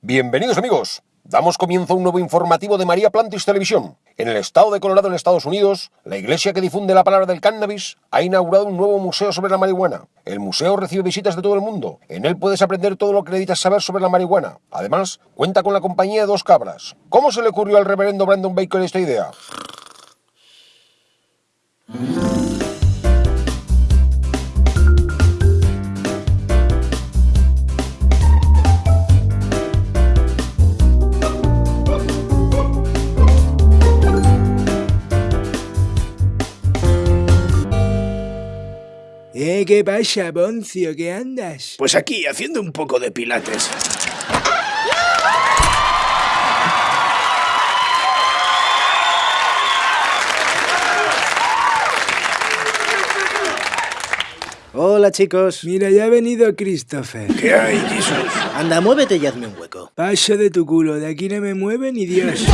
Bienvenidos amigos. Damos comienzo a un nuevo informativo de María Plantis Televisión. En el estado de Colorado, en Estados Unidos, la iglesia que difunde la palabra del cannabis ha inaugurado un nuevo museo sobre la marihuana. El museo recibe visitas de todo el mundo. En él puedes aprender todo lo que necesitas saber sobre la marihuana. Además, cuenta con la compañía de dos cabras. ¿Cómo se le ocurrió al reverendo Brandon Baker esta idea? Eh, ¿qué pasa, Boncio? ¿Qué andas? Pues aquí, haciendo un poco de pilates. Hola chicos. Mira, ya ha venido Christopher. ¿Qué hay, Jesus? Anda, muévete y hazme un hueco. Paso de tu culo, de aquí no me mueve ni Dios.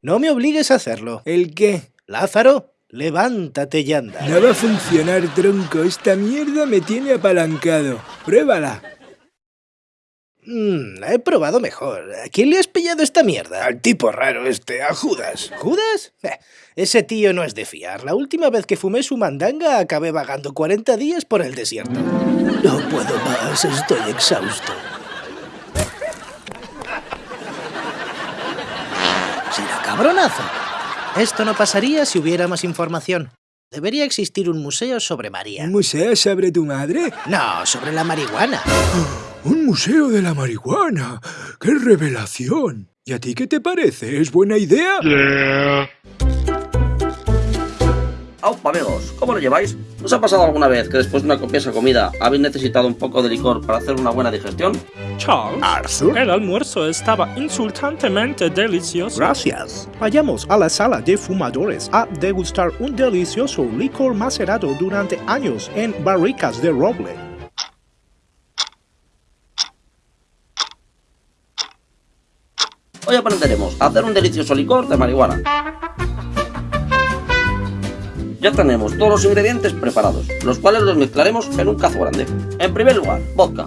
No me obligues a hacerlo. ¿El qué? Lázaro, levántate y anda. No va a funcionar, tronco. Esta mierda me tiene apalancado. Pruébala. Mm, la he probado mejor. ¿A quién le has pillado esta mierda? Al tipo raro este, a Judas. ¿Judas? Eh, ese tío no es de fiar. La última vez que fumé su mandanga acabé vagando 40 días por el desierto. No puedo más, estoy exhausto. Será cabronazo. Esto no pasaría si hubiera más información. Debería existir un museo sobre María. ¿Un museo sobre tu madre? No, sobre la marihuana. ¡Un museo de la marihuana! ¡Qué revelación! ¿Y a ti qué te parece? ¿Es buena idea? ¡Aupa, amigos! ¿Cómo lo lleváis? ¿Os ha pasado alguna vez que después de una copiosa comida habéis necesitado un poco de licor para hacer una buena digestión? Charles, Arthur. el almuerzo estaba insultantemente delicioso. Gracias. Vayamos a la sala de fumadores a degustar un delicioso licor macerado durante años en barricas de roble. Hoy aprenderemos a hacer un delicioso licor de marihuana. Ya tenemos todos los ingredientes preparados, los cuales los mezclaremos en un cazo grande. En primer lugar, vodka.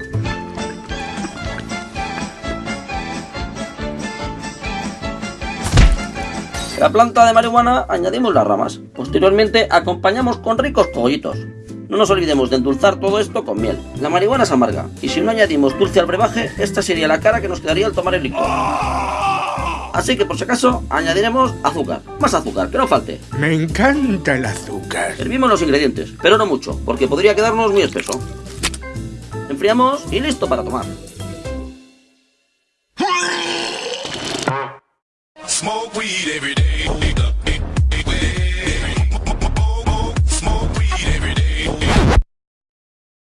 De la planta de marihuana añadimos las ramas. Posteriormente acompañamos con ricos cogollitos. No nos olvidemos de endulzar todo esto con miel. La marihuana es amarga, y si no añadimos dulce al brebaje, esta sería la cara que nos quedaría al tomar el licor. Así que por si acaso añadiremos azúcar. Más azúcar, que no falte. Me encanta el azúcar. Hervimos los ingredientes, pero no mucho, porque podría quedarnos muy espeso. Enfriamos y listo para tomar.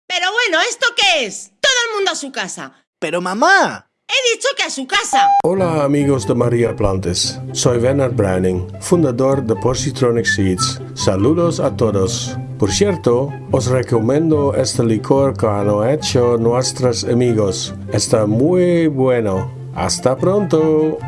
Pero bueno, ¿esto qué es? Todo el mundo a su casa. Pero mamá. Dicho que a su casa. Hola amigos de María Plantes, soy Bernard Browning, fundador de Positronic Seeds. Saludos a todos. Por cierto, os recomiendo este licor que han hecho nuestros amigos. Está muy bueno. Hasta pronto.